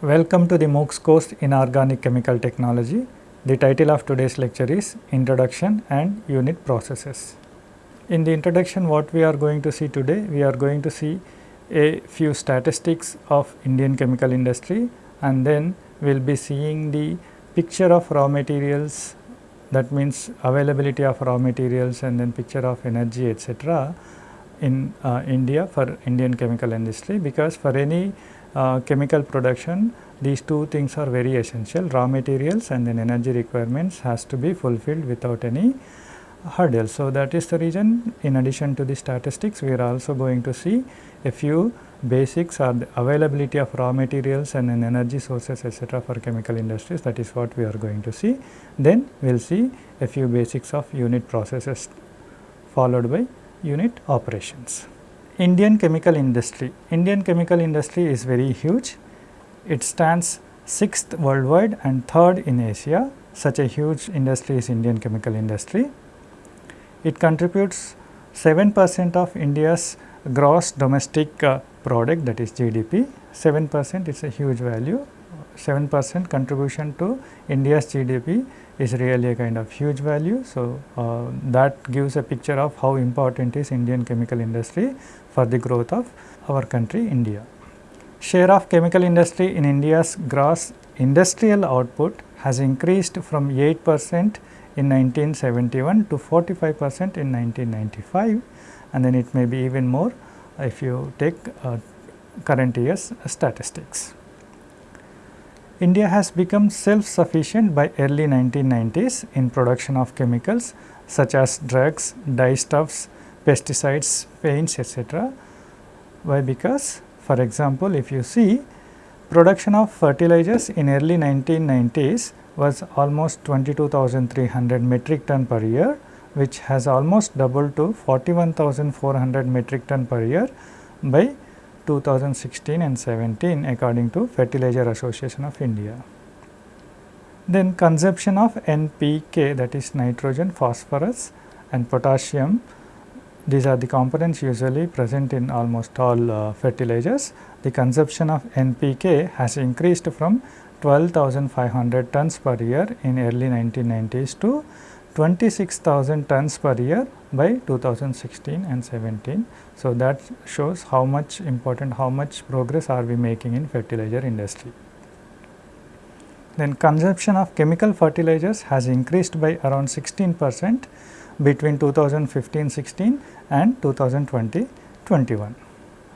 Welcome to the MOOCs course in Organic Chemical Technology. The title of today's lecture is Introduction and Unit Processes. In the introduction what we are going to see today, we are going to see a few statistics of Indian chemical industry and then we will be seeing the picture of raw materials that means availability of raw materials and then picture of energy etc. in uh, India for Indian chemical industry because for any uh, chemical production these two things are very essential raw materials and then energy requirements has to be fulfilled without any hurdle. So, that is the reason in addition to the statistics we are also going to see a few basics or the availability of raw materials and then energy sources etc. for chemical industries that is what we are going to see. Then we will see a few basics of unit processes followed by unit operations. Indian chemical industry. Indian chemical industry is very huge. It stands sixth worldwide and third in Asia. Such a huge industry is Indian chemical industry. It contributes 7 percent of India's gross domestic uh, product that is GDP. 7 percent is a huge value. 7 percent contribution to India's GDP is really a kind of huge value. So, uh, that gives a picture of how important is Indian chemical industry for the growth of our country India. Share of chemical industry in India's gross industrial output has increased from 8 percent in 1971 to 45 percent in 1995 and then it may be even more if you take uh, current year's statistics. India has become self-sufficient by early 1990s in production of chemicals such as drugs, dyestuffs, pesticides, paints etc. Why? Because for example, if you see production of fertilizers in early 1990s was almost 22,300 metric ton per year which has almost doubled to 41,400 metric ton per year by 2016 and 17 according to Fertilizer Association of India. Then consumption of NPK that is nitrogen, phosphorus and potassium these are the components usually present in almost all uh, fertilizers. The consumption of NPK has increased from 12,500 tons per year in early 1990s to 26,000 tons per year by 2016 and 17. So, that shows how much important, how much progress are we making in fertilizer industry. Then consumption of chemical fertilizers has increased by around 16 percent between 2015-16 and 2020-21.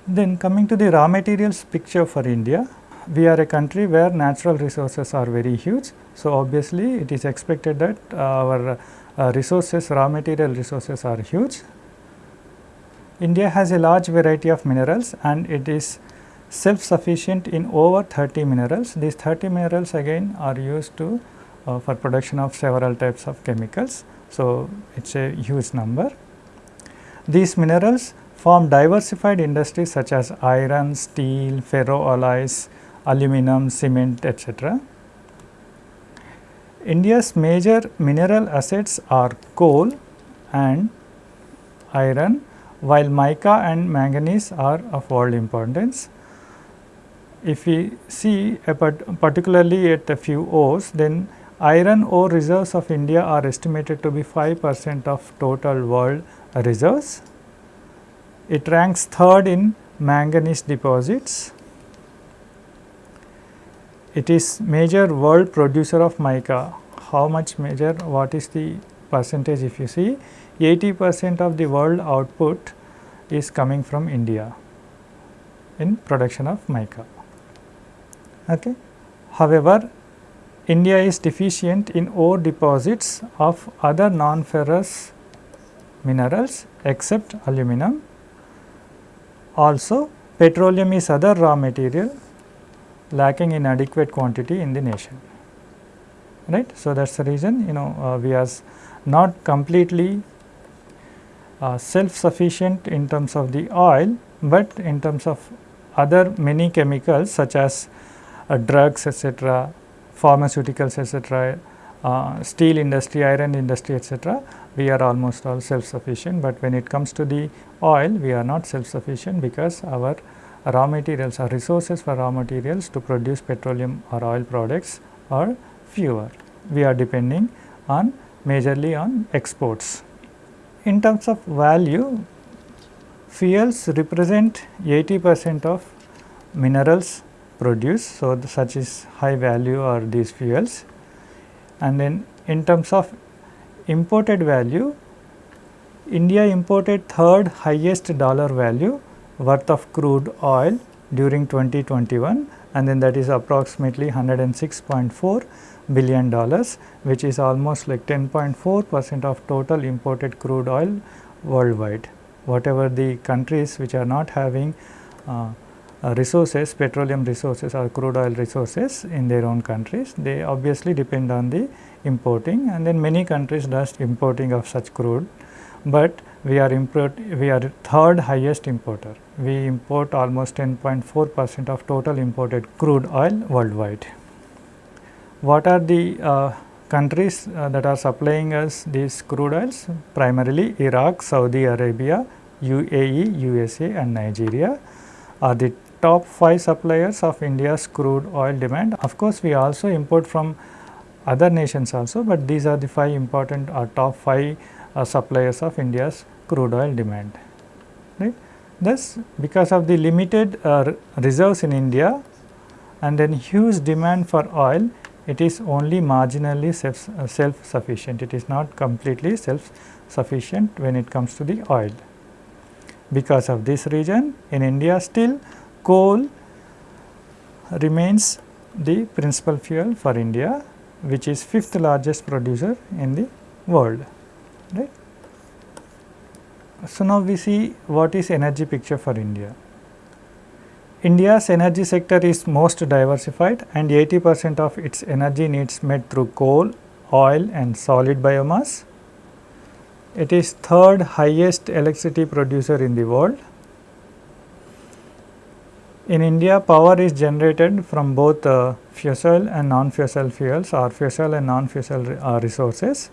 Then coming to the raw materials picture for India, we are a country where natural resources are very huge. So, obviously, it is expected that our uh, resources, raw material resources are huge. India has a large variety of minerals and it is self sufficient in over 30 minerals. These 30 minerals again are used to uh, for production of several types of chemicals. So, it is a huge number. These minerals form diversified industries such as iron, steel, ferroalloys, aluminum, cement etc. India's major mineral assets are coal and iron while mica and manganese are of world importance. If we see particularly at a few ores then iron ore reserves of India are estimated to be 5 percent of total world reserves. It ranks third in manganese deposits it is major world producer of mica. How much major? What is the percentage if you see 80 percent of the world output is coming from India in production of mica. Okay. However, India is deficient in ore deposits of other non-ferrous minerals except aluminum. Also, petroleum is other raw material lacking in adequate quantity in the nation right. So, that is the reason you know uh, we are not completely uh, self sufficient in terms of the oil, but in terms of other many chemicals such as uh, drugs etc., pharmaceuticals etc., uh, steel industry, iron industry etc., we are almost all self sufficient, but when it comes to the oil we are not self sufficient because our raw materials or resources for raw materials to produce petroleum or oil products are fewer. We are depending on majorly on exports. In terms of value, fuels represent 80 percent of minerals produced. So, such is high value are these fuels and then in terms of imported value, India imported third highest dollar value worth of crude oil during 2021 and then that is approximately 106.4 billion dollars which is almost like 10.4 percent of total imported crude oil worldwide. Whatever the countries which are not having uh, uh, resources, petroleum resources or crude oil resources in their own countries, they obviously depend on the importing and then many countries does importing of such crude, but we are import we are third highest importer. We import almost 10.4 percent of total imported crude oil worldwide. What are the uh, countries uh, that are supplying us these crude oils? Primarily Iraq, Saudi Arabia, UAE, USA and Nigeria are the top 5 suppliers of India's crude oil demand. Of course, we also import from other nations also, but these are the 5 important or top 5 uh, suppliers of India's crude oil demand. Right. Thus, because of the limited uh, reserves in India and then huge demand for oil, it is only marginally self, uh, self sufficient. It is not completely self sufficient when it comes to the oil. Because of this reason, in India still coal remains the principal fuel for India which is fifth largest producer in the world right. So, now we see what is energy picture for India. India's energy sector is most diversified and 80 percent of its energy needs met through coal, oil and solid biomass. It is third highest electricity producer in the world in India, power is generated from both uh, fossil and non-fossil fuels or fossil and non-fossil uh, resources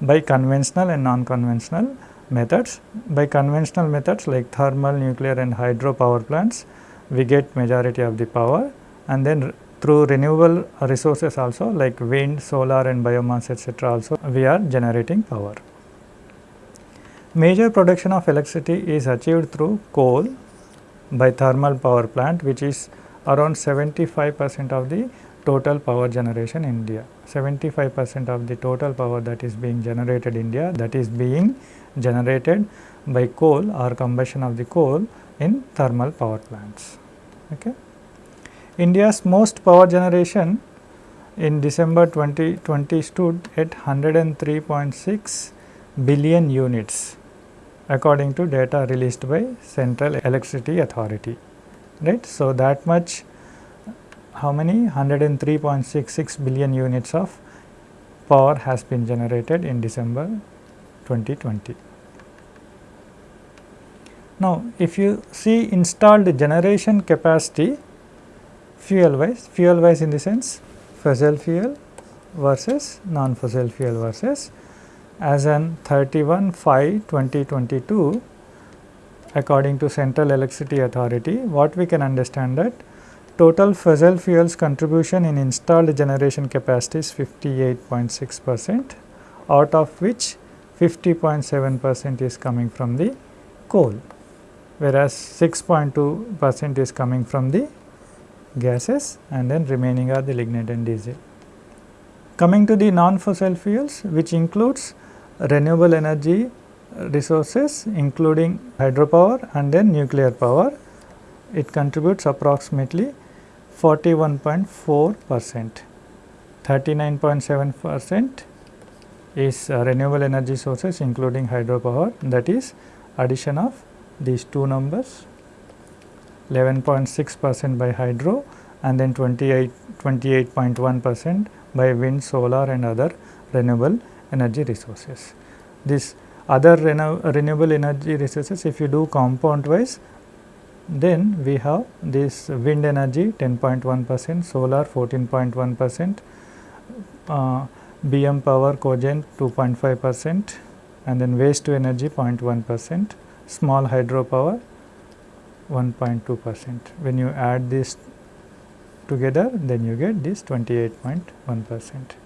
by conventional and non-conventional methods. By conventional methods like thermal, nuclear and hydro power plants, we get majority of the power and then through renewable resources also like wind, solar and biomass etc. also we are generating power. Major production of electricity is achieved through coal, by thermal power plant which is around 75 percent of the total power generation in India. 75 percent of the total power that is being generated in India that is being generated by coal or combustion of the coal in thermal power plants. Okay. India's most power generation in December 2020 stood at 103.6 billion units according to data released by Central Electricity Authority. Right. So, that much how many 103.66 billion units of power has been generated in December 2020. Now, if you see installed generation capacity fuel wise, fuel wise in the sense fossil fuel versus non fossil fuel versus as an 31 5 2022 according to Central Electricity Authority what we can understand that total fossil fuels contribution in installed generation capacity is 58.6 percent out of which 50.7 percent is coming from the coal whereas 6.2 percent is coming from the gases and then remaining are the lignite and diesel. Coming to the non-fossil fuels which includes renewable energy resources including hydropower and then nuclear power. It contributes approximately 41.4 percent. 39.7 percent is uh, renewable energy sources including hydropower that is addition of these two numbers 11.6 percent by hydro and then 28 28.1 percent by wind, solar and other renewable energy resources. This other renewable energy resources if you do compound wise then we have this wind energy 10.1 percent, solar 14.1 percent, uh, BM power cogen 2.5 percent and then waste to energy 0.1 percent, small hydropower 1.2 percent. When you add this together then you get this 28.1 percent.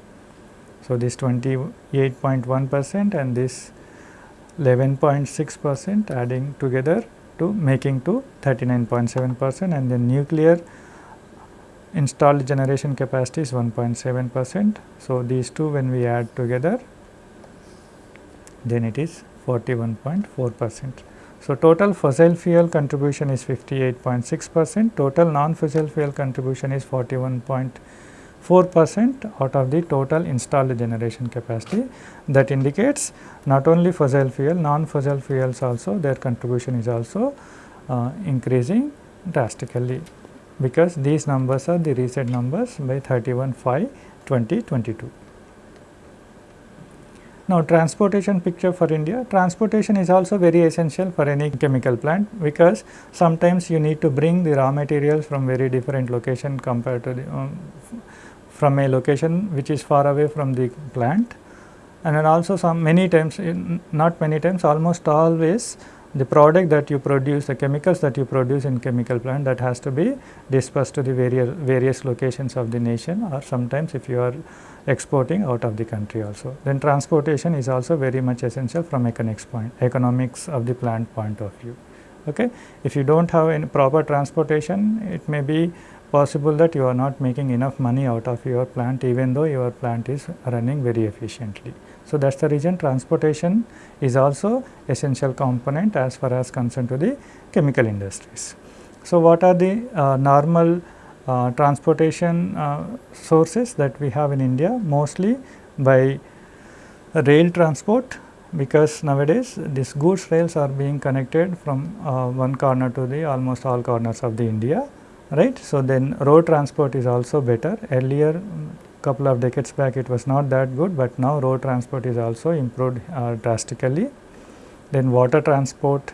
So, this 28.1 percent and this 11.6 percent adding together to making to 39.7 percent and then nuclear installed generation capacity is 1.7 percent. So, these two when we add together then it is 41.4 percent. So, total fossil fuel contribution is 58.6 percent, total non-fossil fuel contribution is 41.4 percent out of the total installed generation capacity. That indicates not only fossil fuel, non-fossil fuels also their contribution is also uh, increasing drastically because these numbers are the recent numbers by 31 5 2022. Now, transportation picture for India, transportation is also very essential for any chemical plant because sometimes you need to bring the raw materials from very different location compared to the um, from a location which is far away from the plant. And then also some many times not many times almost always the product that you produce the chemicals that you produce in chemical plant that has to be dispersed to the various various locations of the nation or sometimes if you are exporting out of the country also. Then transportation is also very much essential from economics point economics of the plant point of view. Okay. If you do not have any proper transportation it may be possible that you are not making enough money out of your plant even though your plant is running very efficiently. So, that is the reason transportation is also essential component as far as concerned to the chemical industries. So, what are the uh, normal uh, transportation uh, sources that we have in India mostly by rail transport because nowadays these goods rails are being connected from uh, one corner to the almost all corners of the India right. So, then road transport is also better earlier couple of decades back it was not that good, but now road transport is also improved uh, drastically. Then water transport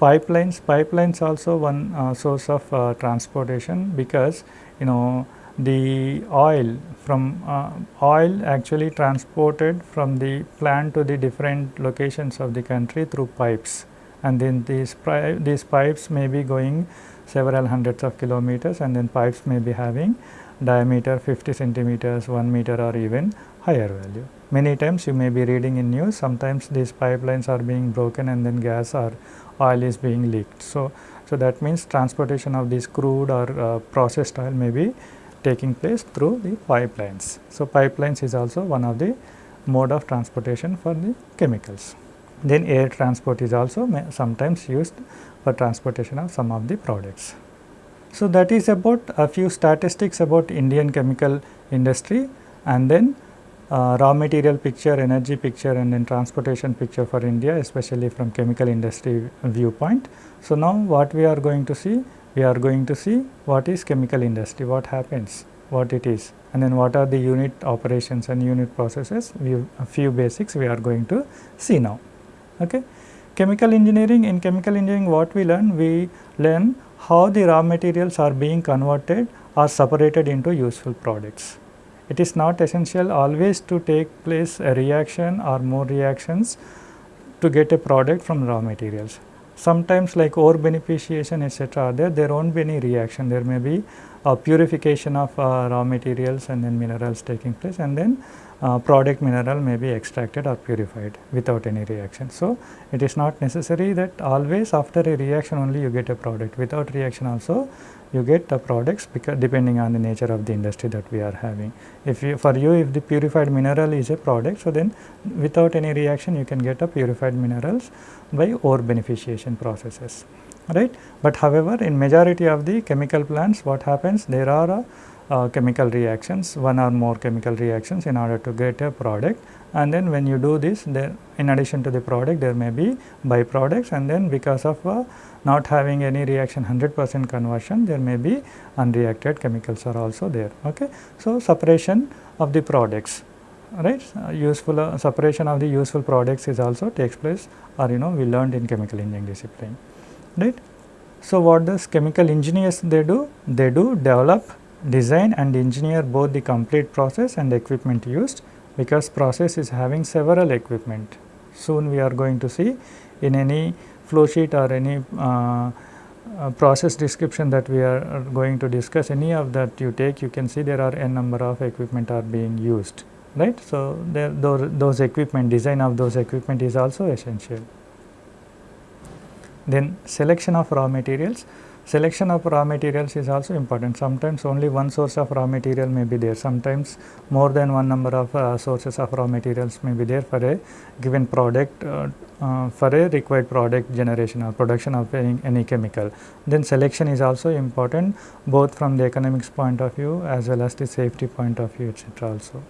pipelines, pipelines also one uh, source of uh, transportation because you know the oil from uh, oil actually transported from the plant to the different locations of the country through pipes and then these, these pipes may be going several hundreds of kilometers and then pipes may be having diameter 50 centimeters, 1 meter or even higher value. Many times you may be reading in news sometimes these pipelines are being broken and then gas or oil is being leaked. So, so that means transportation of this crude or uh, processed oil may be taking place through the pipelines. So, pipelines is also one of the mode of transportation for the chemicals. Then air transport is also sometimes used for transportation of some of the products. So, that is about a few statistics about Indian chemical industry and then uh, raw material picture, energy picture and then transportation picture for India especially from chemical industry viewpoint. So, now what we are going to see? We are going to see what is chemical industry, what happens, what it is and then what are the unit operations and unit processes, we a few basics we are going to see now. Okay. Chemical engineering, in chemical engineering what we learn? We learn how the raw materials are being converted or separated into useful products. It is not essential always to take place a reaction or more reactions to get a product from raw materials. Sometimes like ore beneficiation etc., there, there not be any reaction, there may be a purification of uh, raw materials and then minerals taking place and then uh, product mineral may be extracted or purified without any reaction. So, it is not necessary that always after a reaction only you get a product without reaction also you get the products because depending on the nature of the industry that we are having. If you for you if the purified mineral is a product so then without any reaction you can get a purified minerals by ore beneficiation processes right. But however, in majority of the chemical plants what happens there are a uh, chemical reactions, one or more chemical reactions in order to get a product and then when you do this there in addition to the product there may be byproducts and then because of uh, not having any reaction 100 percent conversion there may be unreacted chemicals are also there. Okay. So, separation of the products right uh, useful uh, separation of the useful products is also takes place or you know we learned in chemical engineering discipline right. So, what does chemical engineers they do? They do develop design and engineer both the complete process and equipment used because process is having several equipment. Soon we are going to see in any flow sheet or any uh, uh, process description that we are, going to discuss any of that you take you can see there are n number of equipment are being used right. So, there those, those equipment design of those equipment is also essential. Then selection of raw materials Selection of raw materials is also important. Sometimes only one source of raw material may be there. Sometimes more than one number of uh, sources of raw materials may be there for a given product uh, uh, for a required product generation or production of any, any chemical. Then selection is also important both from the economics point of view as well as the safety point of view etc. also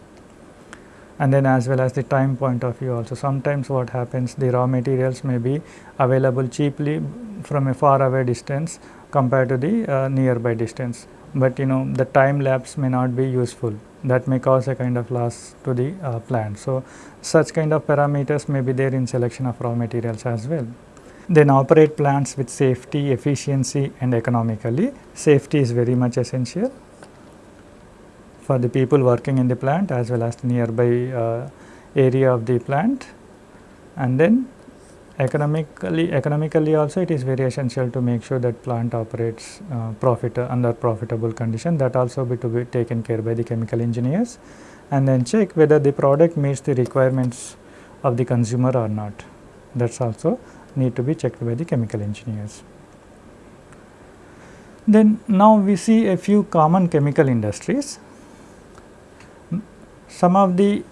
and then as well as the time point of view also. Sometimes what happens the raw materials may be available cheaply from a far away distance compared to the uh, nearby distance, but you know the time lapse may not be useful that may cause a kind of loss to the uh, plant. So, such kind of parameters may be there in selection of raw materials as well. Then operate plants with safety, efficiency and economically. Safety is very much essential for the people working in the plant as well as the nearby uh, area of the plant and then economically economically also it is very essential to make sure that plant operates uh, profit under profitable condition that also be to be taken care by the chemical engineers and then check whether the product meets the requirements of the consumer or not that is also need to be checked by the chemical engineers. Then now we see a few common chemical industries. Some of the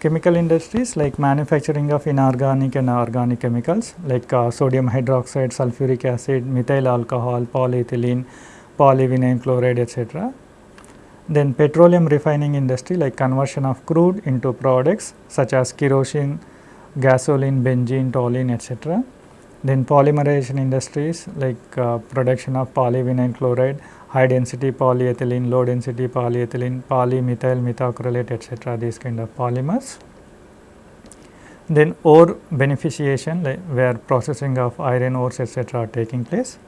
chemical industries like manufacturing of inorganic and organic chemicals like uh, sodium hydroxide, sulfuric acid, methyl alcohol, polyethylene, polyvinyl chloride etc. Then petroleum refining industry like conversion of crude into products such as kerosene, gasoline, benzene, toluene etc. Then polymerization industries like uh, production of polyvinyl chloride, high density polyethylene, low density polyethylene, polymethyl methacrylate etc. these kind of polymers. Then ore beneficiation where processing of iron ores etc. are taking place.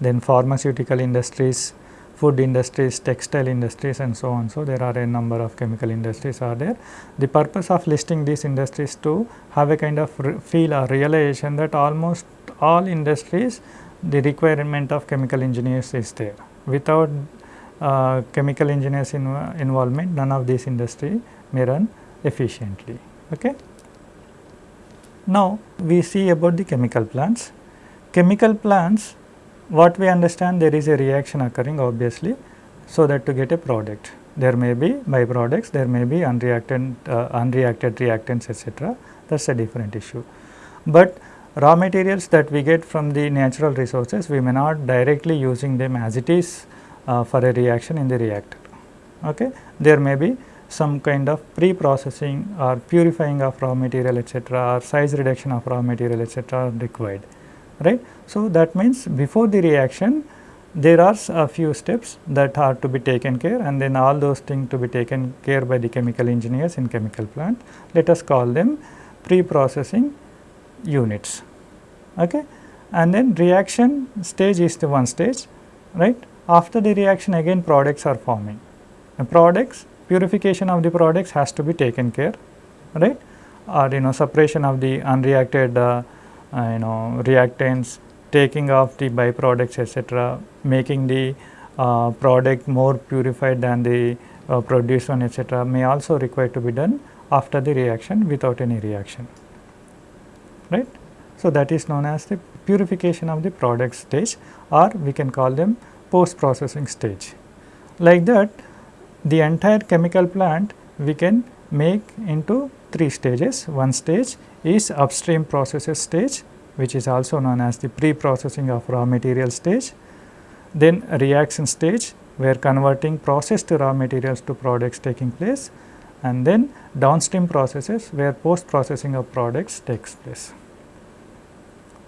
Then pharmaceutical industries, food industries, textile industries and so on. So, there are a number of chemical industries are there. The purpose of listing these industries to have a kind of feel or realization that almost all industries the requirement of chemical engineers is there without uh, chemical engineers inv involvement none of these industry may run efficiently. Okay. Now, we see about the chemical plants. Chemical plants what we understand there is a reaction occurring obviously, so that to get a product there may be byproducts, there may be unreacted, uh, unreacted reactants etc. that is a different issue. But raw materials that we get from the natural resources we may not directly using them as it is uh, for a reaction in the reactor. Okay. There may be some kind of pre-processing or purifying of raw material etc., or size reduction of raw material etc., required right. So, that means before the reaction there are a few steps that are to be taken care and then all those things to be taken care by the chemical engineers in chemical plant. Let us call them pre-processing units okay? And then reaction stage is the one stage right? After the reaction again products are forming. The products purification of the products has to be taken care right? Or you know separation of the unreacted uh, uh, you know reactants taking off the byproducts etc making the uh, product more purified than the uh, produced one etc may also require to be done after the reaction without any reaction right. So, that is known as the purification of the product stage or we can call them post processing stage. Like that the entire chemical plant we can make into three stages. One stage is upstream processes stage which is also known as the pre-processing of raw material stage. Then reaction stage where converting processed raw materials to products taking place and then downstream processes where post processing of products takes place.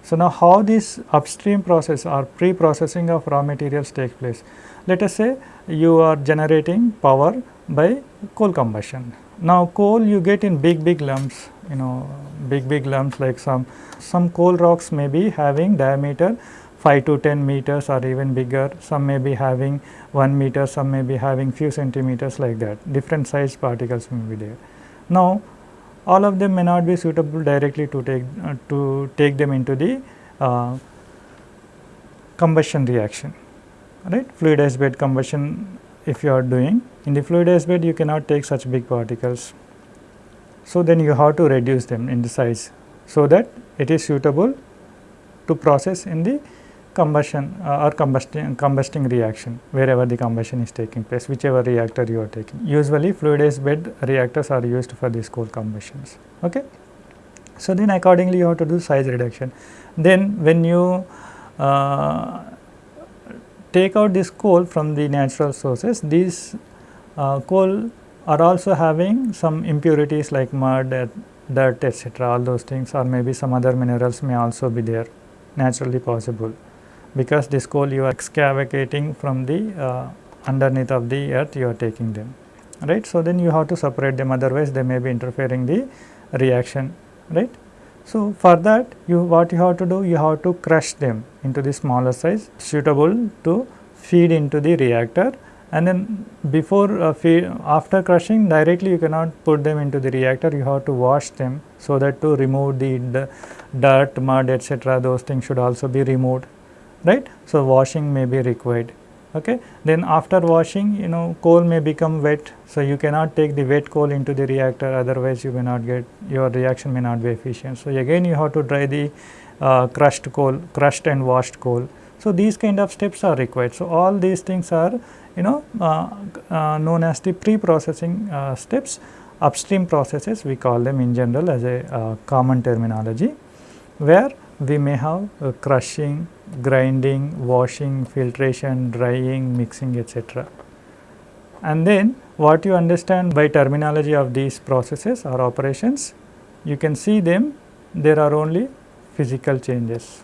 So, now how this upstream process or pre-processing of raw materials take place? Let us say you are generating power by coal combustion. Now, coal you get in big big lumps, you know big big lumps like some, some coal rocks may be having diameter 5 to 10 meters or even bigger, some may be having 1 meter, some may be having few centimeters like that, different size particles may be there. Now, all of them may not be suitable directly to take uh, to take them into the uh, combustion reaction right fluidized bed combustion if you are doing in the fluidized bed you cannot take such big particles. So, then you have to reduce them in the size so that it is suitable to process in the combustion uh, or combusting, combusting reaction wherever the combustion is taking place whichever reactor you are taking. Usually fluidized bed reactors are used for these coal combustions. Okay. So, then accordingly you have to do size reduction. Then when you uh, take out this coal from the natural sources, these uh, coal are also having some impurities like mud, dirt etc. all those things or maybe some other minerals may also be there naturally possible because this coal you are excavating from the uh, underneath of the earth you are taking them. Right. So, then you have to separate them. Otherwise they may be interfering the reaction. Right. So, for that you what you have to do you have to crush them into the smaller size suitable to feed into the reactor. And then before uh, feed, after crushing directly you cannot put them into the reactor. You have to wash them so that to remove the, the dirt mud etc those things should also be removed right? So washing may be required okay? Then after washing you know coal may become wet. So you cannot take the wet coal into the reactor otherwise you may not get your reaction may not be efficient. So again you have to dry the uh, crushed coal crushed and washed coal. So these kind of steps are required. So all these things are you know uh, uh, known as the pre-processing uh, steps. Upstream processes we call them in general as a uh, common terminology where we may have crushing, grinding, washing, filtration, drying, mixing etc. And then what you understand by terminology of these processes or operations, you can see them there are only physical changes.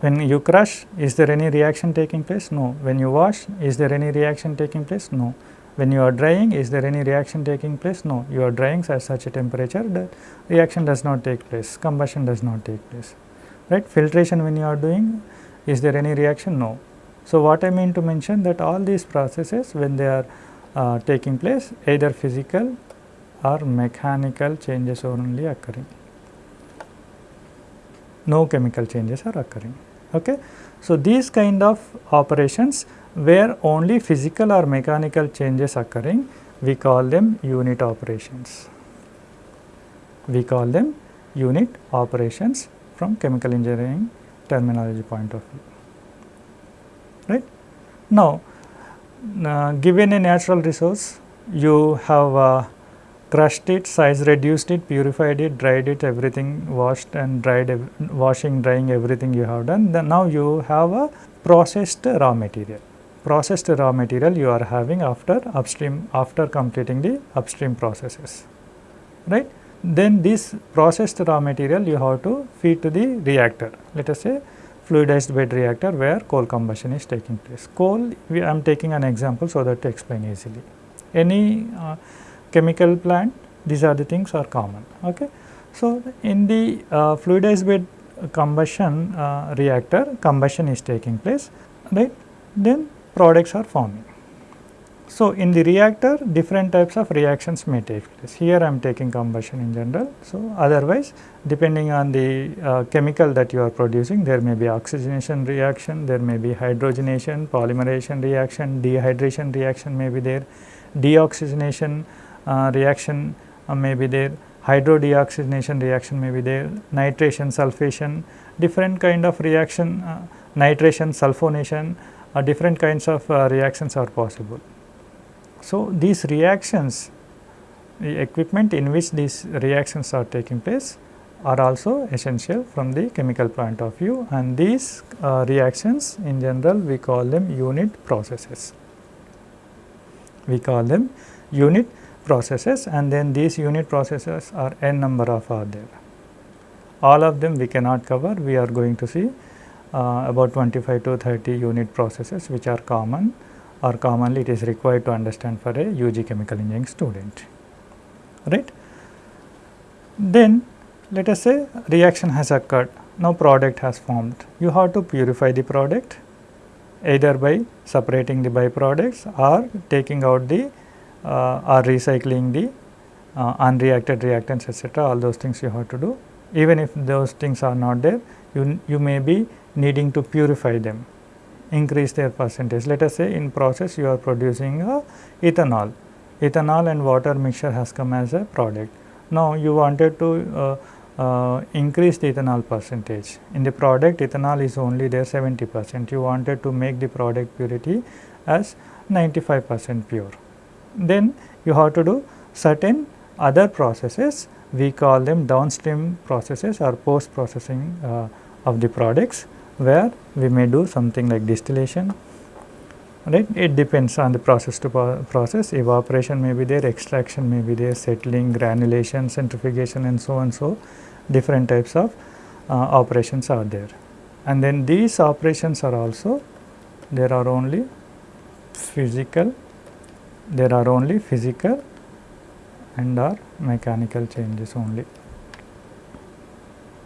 When you crush, is there any reaction taking place? No. When you wash, is there any reaction taking place? No. When you are drying, is there any reaction taking place? No. You are drying at such a temperature that reaction does not take place, combustion does not take place. Right? Filtration when you are doing, is there any reaction? No. So, what I mean to mention that all these processes when they are uh, taking place either physical or mechanical changes are only occurring no chemical changes are occurring. Okay. So, these kind of operations where only physical or mechanical changes occurring, we call them unit operations. We call them unit operations from chemical engineering terminology point of view. Right. Now, uh, given a natural resource, you have uh, crushed it, size reduced it, purified it, dried it, everything washed and dried, washing, drying, everything you have done. Then now you have a processed raw material. Processed raw material you are having after upstream, after completing the upstream processes, right. Then this processed raw material you have to feed to the reactor. Let us say fluidized bed reactor where coal combustion is taking place. Coal, I am taking an example so that to explain easily. Any uh, chemical plant these are the things are common. Okay. So, in the uh, fluidized bed combustion uh, reactor combustion is taking place right then products are forming. So, in the reactor different types of reactions may take place here I am taking combustion in general. So, otherwise depending on the uh, chemical that you are producing there may be oxygenation reaction, there may be hydrogenation, polymerization reaction, dehydration reaction may be there, deoxygenation uh, reaction uh, may be there, hydrodeoxygenation reaction may be there, nitration, sulfation, different kind of reaction, uh, nitration, sulfonation, different kinds of reactions are possible. So, these reactions, the equipment in which these reactions are taking place are also essential from the chemical point of view and these uh, reactions in general we call them unit processes. We call them unit processes and then these unit processes are n number of are there. All of them we cannot cover, we are going to see uh, about 25 to 30 unit processes which are common or commonly it is required to understand for a UG chemical engineering student. Right. Then let us say reaction has occurred, now product has formed. You have to purify the product either by separating the byproducts or taking out the uh, or recycling the uh, unreacted reactants etc. all those things you have to do. Even if those things are not there, you, you may be needing to purify them, increase their percentage. Let us say in process you are producing a ethanol, ethanol and water mixture has come as a product. Now you wanted to uh, uh, increase the ethanol percentage. In the product ethanol is only there 70 percent, you wanted to make the product purity as 95 percent pure. Then you have to do certain other processes we call them downstream processes or post processing uh, of the products where we may do something like distillation right it depends on the process to process evaporation may be there extraction may be there settling granulation centrifugation and so on so different types of uh, operations are there and then these operations are also there are only physical there are only physical and are mechanical changes only.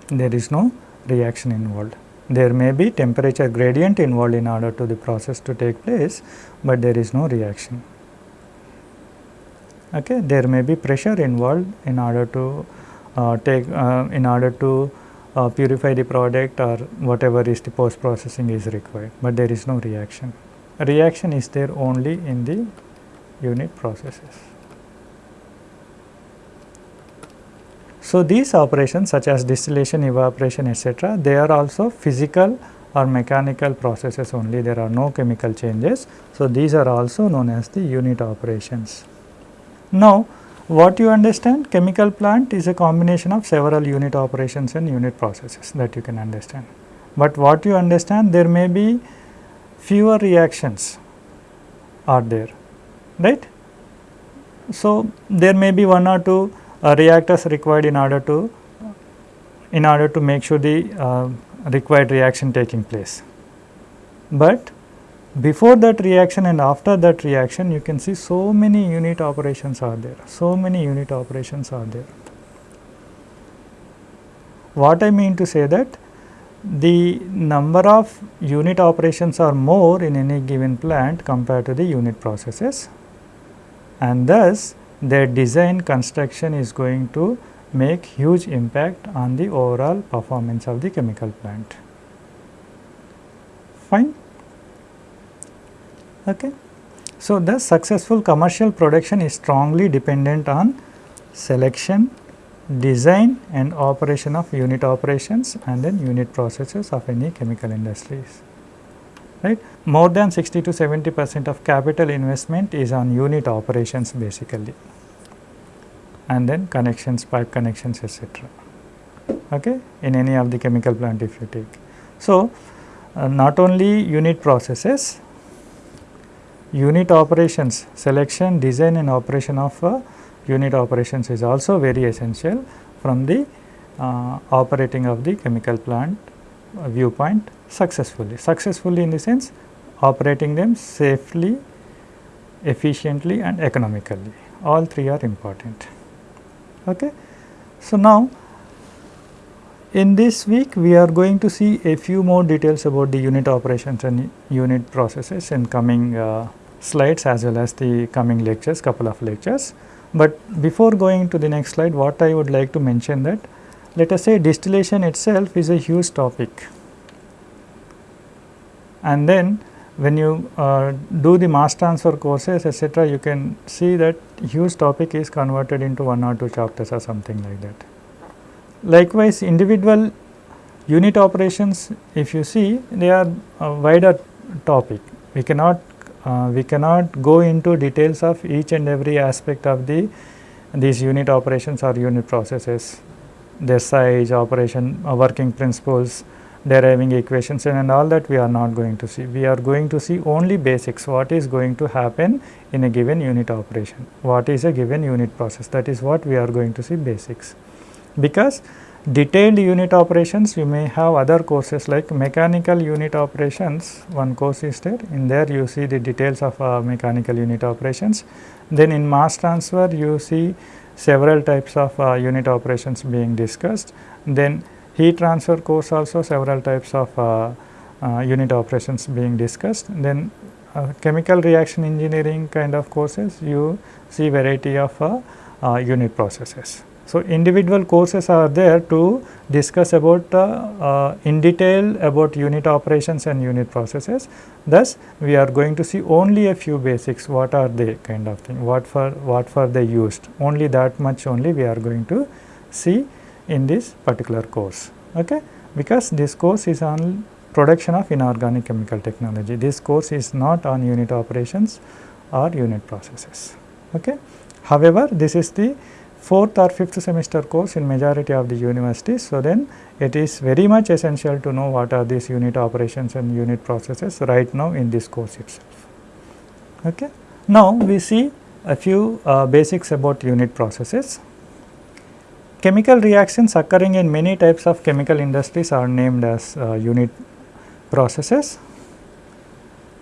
There is no reaction involved. There may be temperature gradient involved in order to the process to take place, but there is no reaction. Okay. There may be pressure involved in order to uh, take uh, in order to uh, purify the product or whatever is the post processing is required, but there is no reaction. A reaction is there only in the unit processes. So, these operations such as distillation, evaporation etc., they are also physical or mechanical processes only, there are no chemical changes. So, these are also known as the unit operations. Now, what you understand chemical plant is a combination of several unit operations and unit processes that you can understand. But what you understand there may be fewer reactions are there right. So, there may be one or two reactors required in order to in order to make sure the uh, required reaction taking place. But before that reaction and after that reaction you can see so many unit operations are there, so many unit operations are there. What I mean to say that the number of unit operations are more in any given plant compared to the unit processes and thus their design construction is going to make huge impact on the overall performance of the chemical plant. Fine. Okay. So, the successful commercial production is strongly dependent on selection, design and operation of unit operations and then unit processes of any chemical industries. Right. More than 60 to 70 percent of capital investment is on unit operations basically and then connections, pipe connections etc. Okay, in any of the chemical plant if you take. So, uh, not only unit processes, unit operations selection, design and operation of uh, unit operations is also very essential from the uh, operating of the chemical plant viewpoint successfully. Successfully in the sense operating them safely, efficiently and economically all three are important. Okay. So, now in this week we are going to see a few more details about the unit operations and unit processes in coming uh, slides as well as the coming lectures couple of lectures. But before going to the next slide what I would like to mention that let us say distillation itself is a huge topic and then when you uh, do the mass transfer courses etc., you can see that huge topic is converted into one or two chapters or something like that. Likewise, individual unit operations if you see they are a wider topic. We cannot uh, we cannot go into details of each and every aspect of the these unit operations or unit processes, their size, operation, uh, working principles, deriving equations and, and all that we are not going to see. We are going to see only basics what is going to happen in a given unit operation, what is a given unit process that is what we are going to see basics. Because detailed unit operations you may have other courses like mechanical unit operations one course is there in there you see the details of uh, mechanical unit operations. Then in mass transfer you see several types of uh, unit operations being discussed. Then heat transfer course also several types of uh, uh, unit operations being discussed. Then uh, chemical reaction engineering kind of courses you see variety of uh, uh, unit processes. So, individual courses are there to discuss about uh, in detail about unit operations and unit processes. Thus, we are going to see only a few basics what are they kind of thing what for what for they used. Only that much only we are going to see in this particular course okay? Because this course is on production of inorganic chemical technology. This course is not on unit operations or unit processes okay? However this is the fourth or fifth semester course in majority of the universities. So, then it is very much essential to know what are these unit operations and unit processes right now in this course itself. Okay. Now, we see a few uh, basics about unit processes. Chemical reactions occurring in many types of chemical industries are named as uh, unit processes.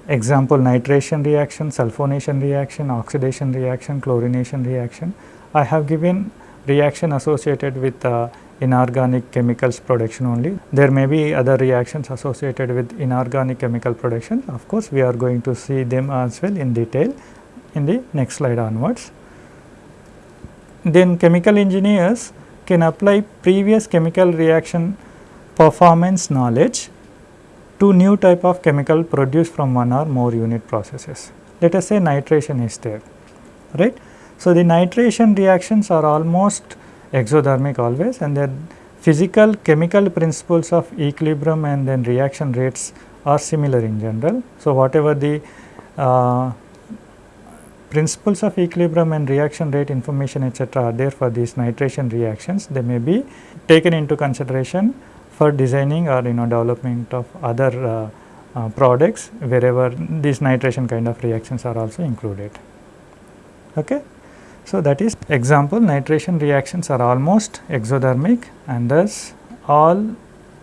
Example nitration reaction, sulfonation reaction, oxidation reaction, chlorination reaction. I have given reaction associated with uh, inorganic chemicals production only. There may be other reactions associated with inorganic chemical production. Of course, we are going to see them as well in detail in the next slide onwards. Then chemical engineers can apply previous chemical reaction performance knowledge to new type of chemical produced from one or more unit processes. Let us say nitration is there, right. So, the nitration reactions are almost exothermic always and then physical chemical principles of equilibrium and then reaction rates are similar in general. So, whatever the uh, principles of equilibrium and reaction rate information etc., are there for these nitration reactions, they may be taken into consideration for designing or you know development of other uh, uh, products wherever these nitration kind of reactions are also included. Okay. So, that is example nitration reactions are almost exothermic and thus all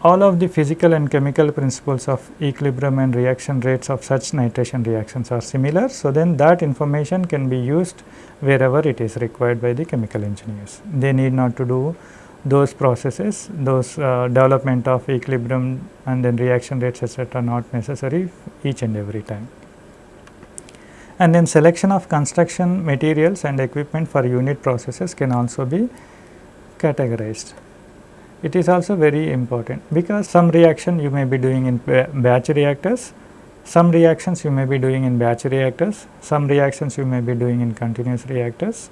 all of the physical and chemical principles of equilibrium and reaction rates of such nitration reactions are similar. So, then that information can be used wherever it is required by the chemical engineers. They need not to do those processes, those uh, development of equilibrium and then reaction rates etc. not necessary each and every time and then selection of construction materials and equipment for unit processes can also be categorized. It is also very important because some reaction you may be doing in batch reactors, some reactions you may be doing in batch reactors, some reactions you may be doing in continuous reactors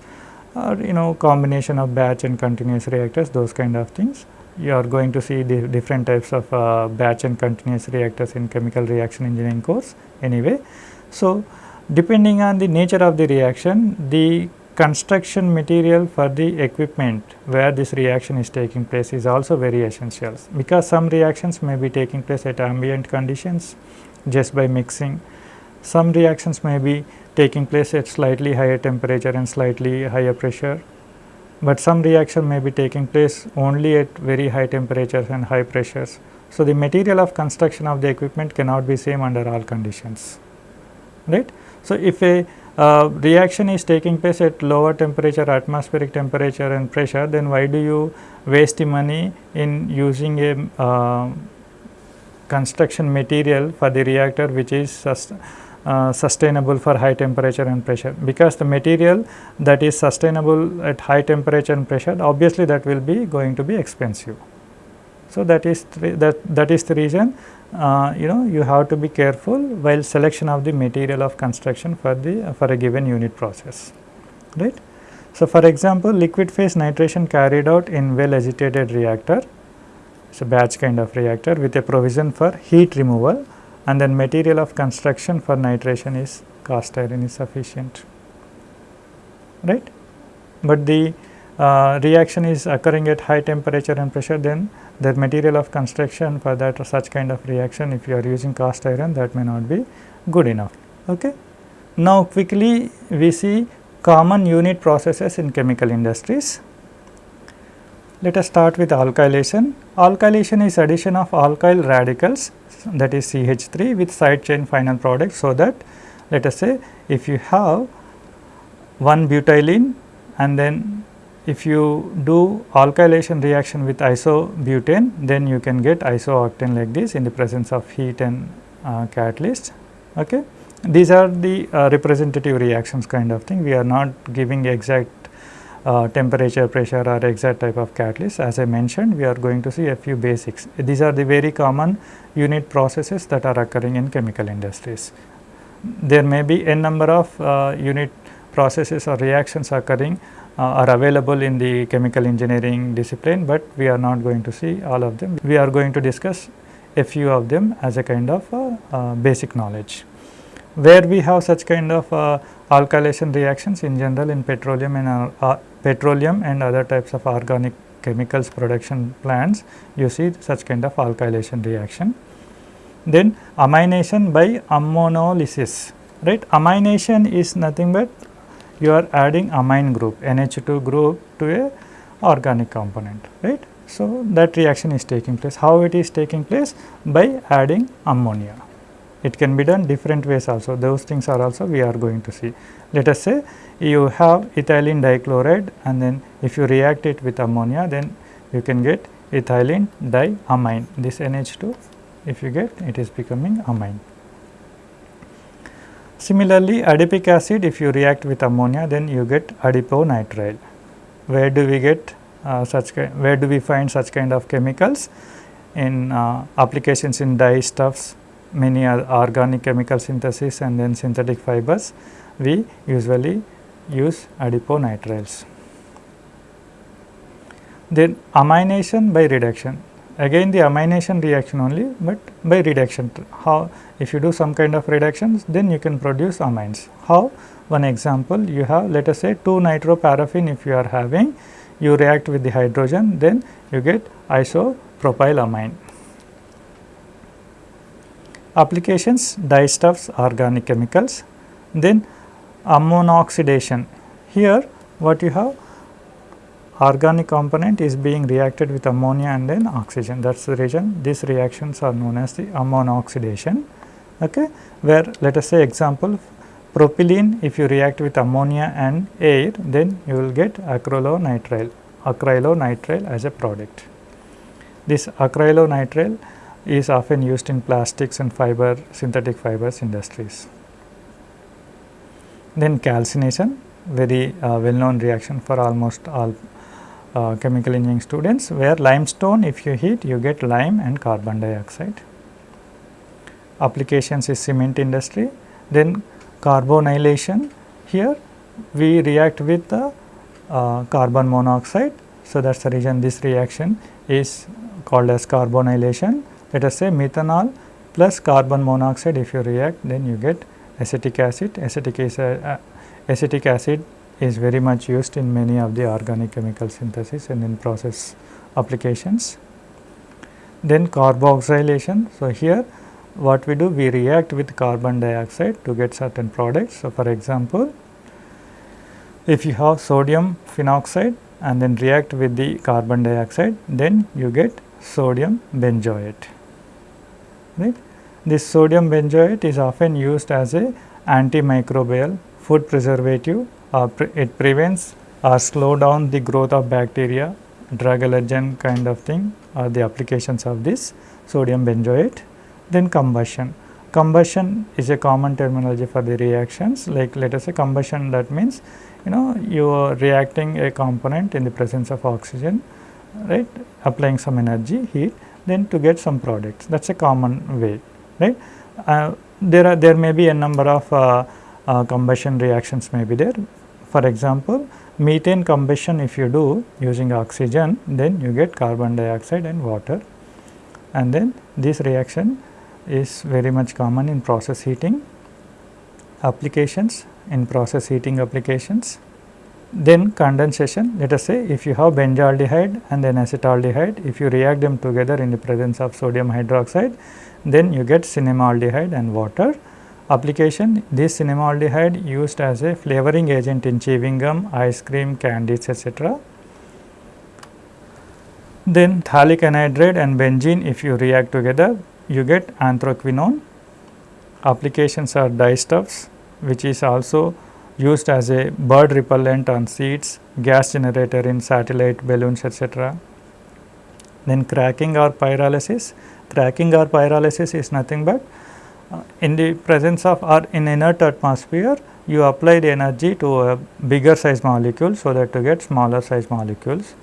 or you know combination of batch and continuous reactors those kind of things. You are going to see the different types of uh, batch and continuous reactors in chemical reaction engineering course anyway. So, Depending on the nature of the reaction, the construction material for the equipment where this reaction is taking place is also very essential because some reactions may be taking place at ambient conditions just by mixing. Some reactions may be taking place at slightly higher temperature and slightly higher pressure, but some reaction may be taking place only at very high temperatures and high pressures. So, the material of construction of the equipment cannot be same under all conditions, right. So, if a uh, reaction is taking place at lower temperature atmospheric temperature and pressure then why do you waste the money in using a uh, construction material for the reactor which is sust uh, sustainable for high temperature and pressure because the material that is sustainable at high temperature and pressure obviously that will be going to be expensive. So, that is that that is the reason uh, you know you have to be careful while selection of the material of construction for the for a given unit process right. So, for example, liquid phase nitration carried out in well agitated reactor it's a batch kind of reactor with a provision for heat removal and then material of construction for nitration is cast iron is sufficient right. But the uh, reaction is occurring at high temperature and pressure then the material of construction for that such kind of reaction if you are using cast iron that may not be good enough. Okay. Now, quickly we see common unit processes in chemical industries. Let us start with alkylation. Alkylation is addition of alkyl radicals that is CH3 with side chain final product. So, that let us say if you have one butylene and then if you do alkylation reaction with isobutane then you can get isooctane like this in the presence of heat and uh, catalyst. Okay. These are the uh, representative reactions kind of thing we are not giving exact uh, temperature, pressure or exact type of catalyst. As I mentioned, we are going to see a few basics. These are the very common unit processes that are occurring in chemical industries. There may be n number of uh, unit processes or reactions occurring are available in the chemical engineering discipline, but we are not going to see all of them. We are going to discuss a few of them as a kind of uh, uh, basic knowledge. Where we have such kind of uh, alkylation reactions in general in petroleum and uh, uh, petroleum and other types of organic chemicals production plants, you see such kind of alkylation reaction. Then amination by ammonolysis, right. Amination is nothing but you are adding amine group NH2 group to a organic component, right. So, that reaction is taking place. How it is taking place? By adding ammonia. It can be done different ways also, those things are also we are going to see. Let us say you have ethylene dichloride and then if you react it with ammonia, then you can get ethylene diamine. This NH2, if you get it is becoming amine. Similarly, adipic acid if you react with ammonia, then you get adiponitrile. Where do we get uh, such where do we find such kind of chemicals in uh, applications in dye stuffs many organic chemical synthesis and then synthetic fibers we usually use adiponitriles. Then amination by reduction again the amination reaction only, but by reduction how if you do some kind of reductions then you can produce amines. How one example you have let us say 2 nitroparaffin if you are having you react with the hydrogen then you get isopropylamine. Applications dyestuffs organic chemicals then ammonoxidation here what you have organic component is being reacted with ammonia and then oxygen that is the reason these reactions are known as the ammonoxidation okay where let us say example propylene if you react with ammonia and air then you will get acrylonitrile acrylonitrile as a product. This acrylonitrile is often used in plastics and fiber synthetic fibers industries. Then calcination very uh, well known reaction for almost all uh, chemical engineering students where limestone if you heat you get lime and carbon dioxide. Applications is cement industry then carbonylation here we react with the uh, carbon monoxide. So, that is the reason this reaction is called as carbonylation. Let us say methanol plus carbon monoxide if you react then you get acetic acid. Acetic, is uh, acetic acid is very much used in many of the organic chemical synthesis and in process applications. Then carboxylation. So, here what we do we react with carbon dioxide to get certain products. So, for example, if you have sodium phenoxide and then react with the carbon dioxide then you get sodium benzoate right. This sodium benzoate is often used as a antimicrobial food preservative pre it prevents or slow down the growth of bacteria drug allergen kind of thing are the applications of this sodium benzoate. Then combustion. Combustion is a common terminology for the reactions like let us say combustion that means you know you are reacting a component in the presence of oxygen right applying some energy heat then to get some products that is a common way right. Uh, there are there may be a number of uh, uh, combustion reactions may be there. For example, methane combustion if you do using oxygen then you get carbon dioxide and water and then this reaction is very much common in process heating applications in process heating applications. Then condensation let us say if you have benzaldehyde and then acetaldehyde if you react them together in the presence of sodium hydroxide then you get cinnamaldehyde and water. Application this cinnamaldehyde used as a flavoring agent in chewing gum, ice cream, candies etc. Then phthalic anhydride and benzene if you react together you get anthraquinone. Applications are dyestuffs which is also used as a bird repellent on seeds, gas generator in satellite balloons etc. Then cracking or pyrolysis, cracking or pyrolysis is nothing but in the presence of or in inert atmosphere you apply the energy to a bigger size molecule so that to get smaller size molecules,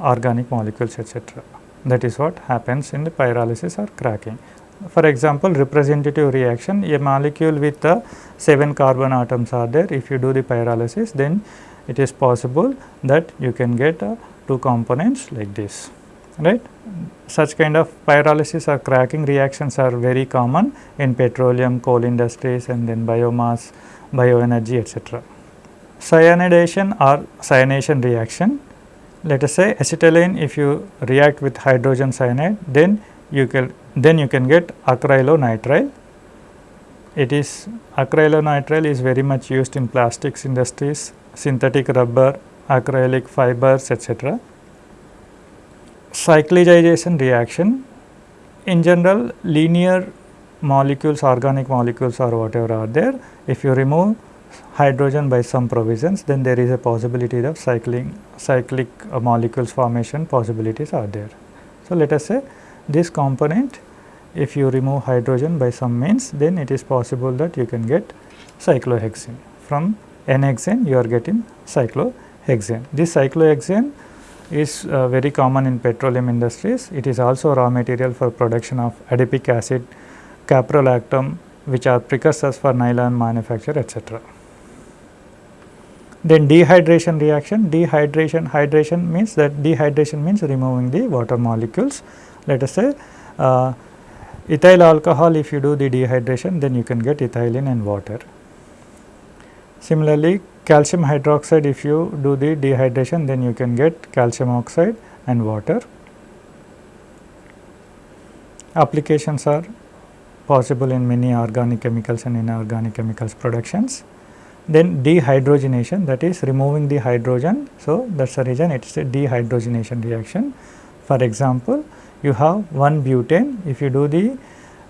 organic molecules etc. That is what happens in the pyrolysis or cracking. For example, representative reaction a molecule with uh, 7 carbon atoms are there if you do the pyrolysis then it is possible that you can get uh, two components like this right. Such kind of pyrolysis or cracking reactions are very common in petroleum, coal industries and then biomass, bioenergy etc. Cyanidation or cyanation reaction, let us say acetylene if you react with hydrogen cyanide then you can then you can get acrylonitrile. It is acrylonitrile is very much used in plastics industries, synthetic rubber, acrylic fibers etc cyclization reaction in general linear molecules organic molecules or whatever are there if you remove hydrogen by some provisions then there is a possibility of cycling cyclic uh, molecules formation possibilities are there. So, let us say this component if you remove hydrogen by some means then it is possible that you can get cyclohexane from n-hexane you are getting cyclohexane. This cyclohexane is uh, very common in petroleum industries. It is also raw material for production of adipic acid, caprolactam which are precursors for nylon manufacture etc. Then dehydration reaction, dehydration, hydration means that dehydration means removing the water molecules. Let us say uh, ethyl alcohol if you do the dehydration then you can get ethylene and water. Similarly, calcium hydroxide if you do the dehydration then you can get calcium oxide and water. Applications are possible in many organic chemicals and inorganic chemicals productions. Then dehydrogenation that is removing the hydrogen. So, that is the reason it is a dehydrogenation reaction. For example, you have one butane if you do the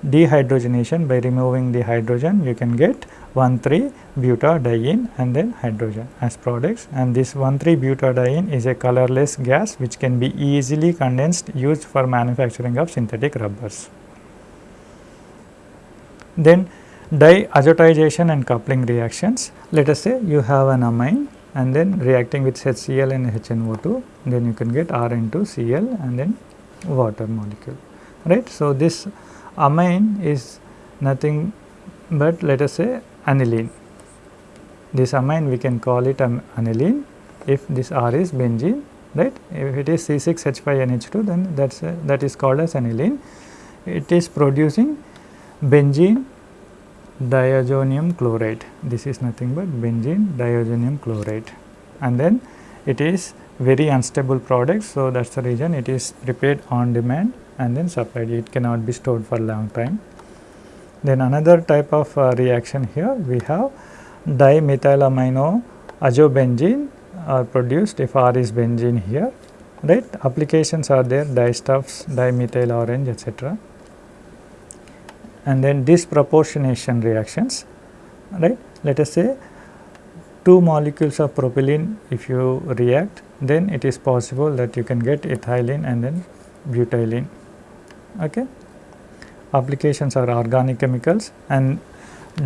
dehydrogenation by removing the hydrogen you can get 1,3 butadiene and then hydrogen as products and this 1,3 butadiene is a colorless gas which can be easily condensed used for manufacturing of synthetic rubbers. Then diazotization and coupling reactions let us say you have an amine and then reacting with HCl and HNO2 then you can get R into Cl and then water molecule right. So, this amine is nothing but let us say aniline. This amine we can call it an aniline if this R is benzene right. If it is C6H5NH2 then that is that is called as aniline. It is producing benzene diazonium chloride. This is nothing but benzene diazonium chloride and then it is very unstable product. So, that is the reason it is prepared on demand and then supplied it cannot be stored for long time. Then another type of uh, reaction here we have dimethylamino azobenzene are produced if R is benzene here right applications are there dyestuffs dimethyl orange etc. and then disproportionation reactions right let us say two molecules of propylene if you react then it is possible that you can get ethylene and then butylene Okay. Applications are organic chemicals and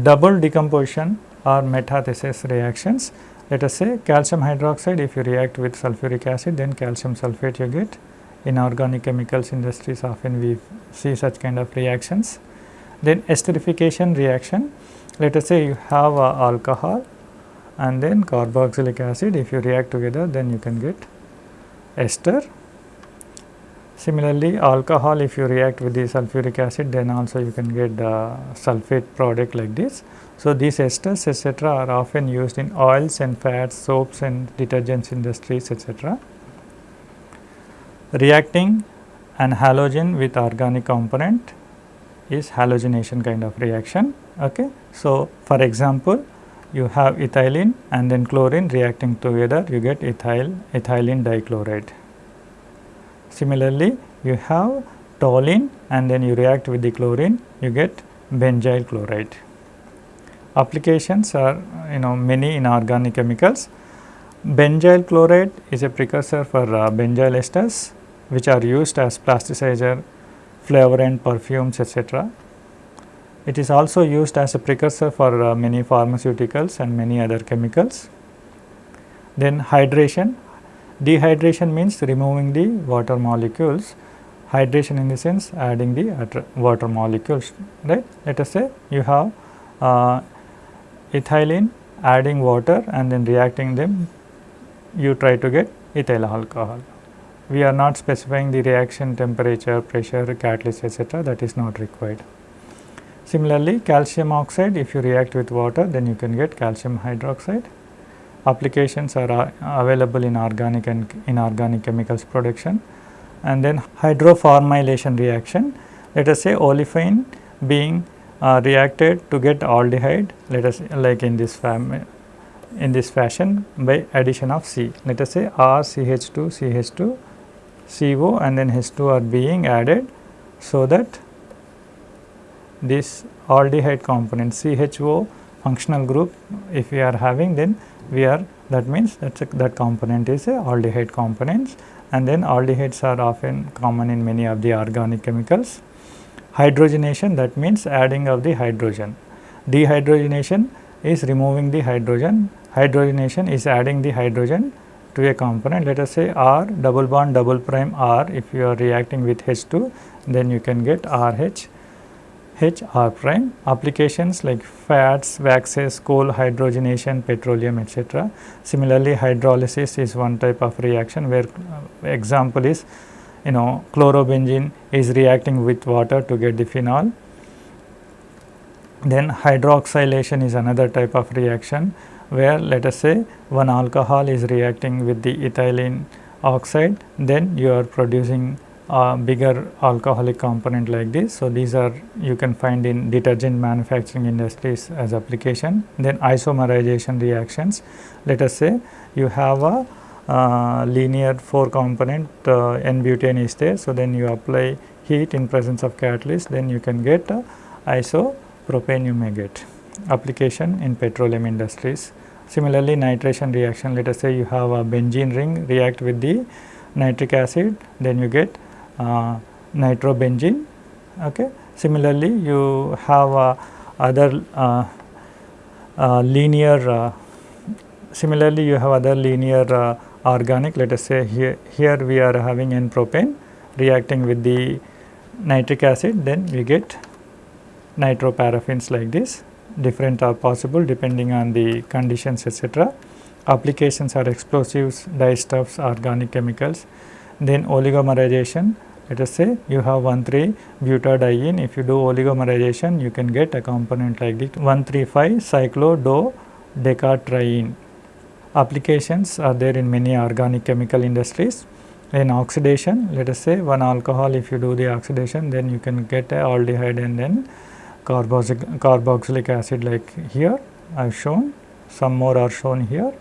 double decomposition or metathesis reactions. Let us say calcium hydroxide if you react with sulfuric acid then calcium sulfate you get. In organic chemicals industries often we see such kind of reactions. Then esterification reaction, let us say you have alcohol and then carboxylic acid if you react together then you can get ester Similarly, alcohol if you react with the sulfuric acid then also you can get the sulfate product like this. So, these esters etc., are often used in oils and fats, soaps and detergents industries etc. Reacting an halogen with organic component is halogenation kind of reaction. Okay. So, for example, you have ethylene and then chlorine reacting together you get ethyl ethylene dichloride. Similarly, you have toluene and then you react with the chlorine you get benzyl chloride. Applications are you know many in organic chemicals. Benzyl chloride is a precursor for uh, benzyl esters which are used as plasticizer, flavorant, perfumes etc. It is also used as a precursor for uh, many pharmaceuticals and many other chemicals. Then hydration, dehydration means removing the water molecules, hydration in the sense adding the water molecules, right. Let us say you have uh, ethylene adding water and then reacting them, you try to get ethyl alcohol. We are not specifying the reaction temperature, pressure, catalyst etc. that is not required. Similarly, calcium oxide if you react with water then you can get calcium hydroxide. Applications are uh, available in organic and inorganic chemicals production and then hydroformylation reaction. Let us say olefin being uh, reacted to get aldehyde let us like in this in this fashion by addition of C. Let us say R CH2 CH2 CO and then H2 are being added so that this aldehyde component CHO functional group if we are having then we are that means that that component is a aldehyde components and then aldehydes are often common in many of the organic chemicals. Hydrogenation that means adding of the hydrogen. Dehydrogenation is removing the hydrogen, hydrogenation is adding the hydrogen to a component let us say R double bond double prime R if you are reacting with H2 then you can get RH H R prime applications like fats, waxes, coal hydrogenation, petroleum etc. Similarly, hydrolysis is one type of reaction where uh, example is you know chlorobenzene is reacting with water to get the phenol. Then hydroxylation is another type of reaction where let us say one alcohol is reacting with the ethylene oxide then you are producing uh, bigger alcoholic component like this. So, these are you can find in detergent manufacturing industries as application. Then isomerization reactions, let us say you have a uh, linear 4 component uh, N-butane is there. So, then you apply heat in presence of catalyst then you can get uh, isopropane you may get application in petroleum industries. Similarly, nitration reaction let us say you have a benzene ring react with the nitric acid then you get nitrobenzene. Okay. Similarly, you have uh, other uh, linear similarly you have other linear organic let us say here, here we are having N propane reacting with the nitric acid then we get nitroparaffins like this different are possible depending on the conditions etc. Applications are explosives, dyestuffs, organic chemicals, then oligomerization let us say you have 1,3 butadiene if you do oligomerization you can get a component like this 135 cyclododecatriene. Applications are there in many organic chemical industries. In oxidation let us say one alcohol if you do the oxidation then you can get a aldehyde and then carboxylic acid like here I have shown some more are shown here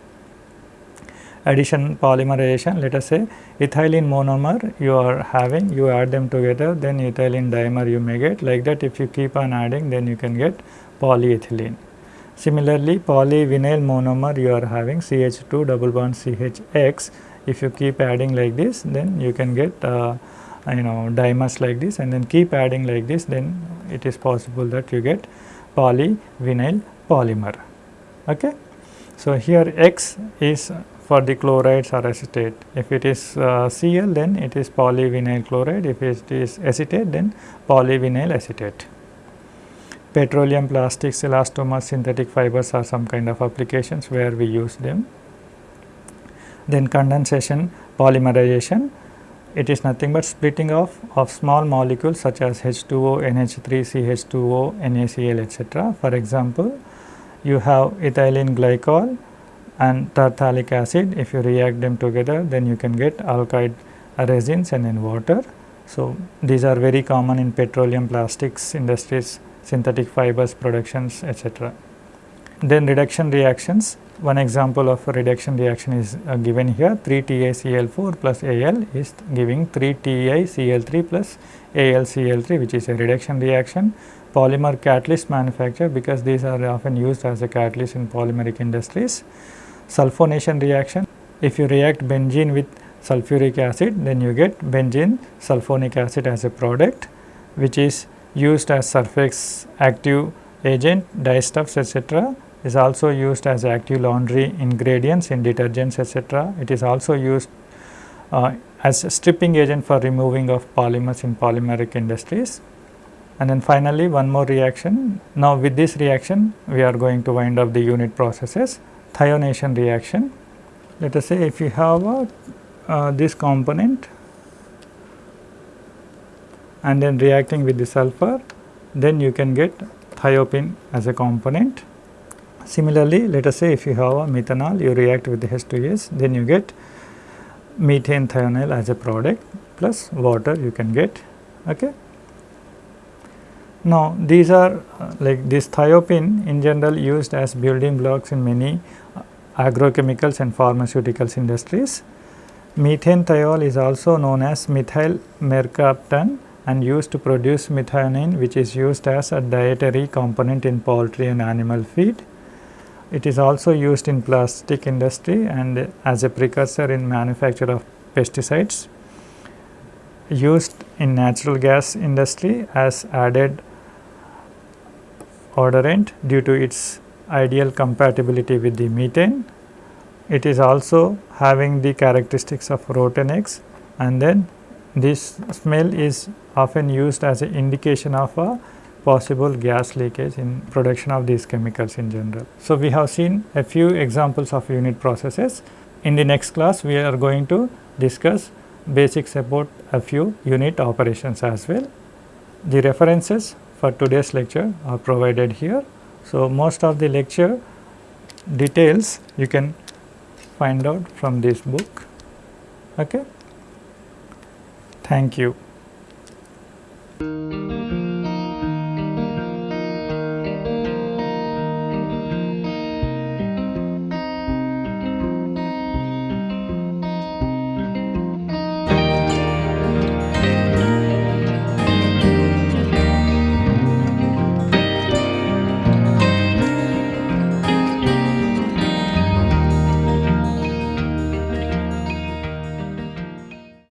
addition polymerization let us say ethylene monomer you are having you add them together then ethylene dimer you may get like that if you keep on adding then you can get polyethylene. Similarly, polyvinyl monomer you are having CH2 double bond CHX if you keep adding like this then you can get uh, you know dimers like this and then keep adding like this then it is possible that you get polyvinyl polymer. Okay. So, here X is for the chlorides or acetate. If it is uh, Cl then it is polyvinyl chloride, if it is acetate then polyvinyl acetate. Petroleum plastics, elastomers, synthetic fibers are some kind of applications where we use them. Then condensation, polymerization, it is nothing but splitting off of small molecules such as H2O, NH3, CH2O, NaCl etc. For example, you have ethylene glycol and tartalic acid if you react them together then you can get alkyd resins and then water. So, these are very common in petroleum plastics industries, synthetic fibers productions etc. Then reduction reactions, one example of a reduction reaction is uh, given here 3 TiCl4 plus Al is giving 3 TiCl3 plus AlCl3 which is a reduction reaction. Polymer catalyst manufacture because these are often used as a catalyst in polymeric industries sulfonation reaction. If you react benzene with sulfuric acid then you get benzene sulfonic acid as a product which is used as surface active agent, dyestuffs etc. is also used as active laundry ingredients in detergents etc. It is also used uh, as a stripping agent for removing of polymers in polymeric industries. And then finally, one more reaction. Now, with this reaction, we are going to wind up the unit processes thionation reaction. Let us say if you have a, uh, this component and then reacting with the sulfur, then you can get thiophene as a component. Similarly, let us say if you have a methanol, you react with the H2S, then you get methane thionyl as a product plus water you can get. Okay. Now, these are uh, like this thiophene in general used as building blocks in many uh, agrochemicals and pharmaceuticals industries. Methane thiol is also known as methyl mercaptan and used to produce methionine which is used as a dietary component in poultry and animal feed. It is also used in plastic industry and as a precursor in manufacture of pesticides used in natural gas industry as added odorant due to its ideal compatibility with the methane. It is also having the characteristics of rotten eggs and then this smell is often used as an indication of a possible gas leakage in production of these chemicals in general. So, we have seen a few examples of unit processes. In the next class, we are going to discuss basics about a few unit operations as well. The references for today's lecture are provided here. So, most of the lecture details you can find out from this book. Okay? Thank you.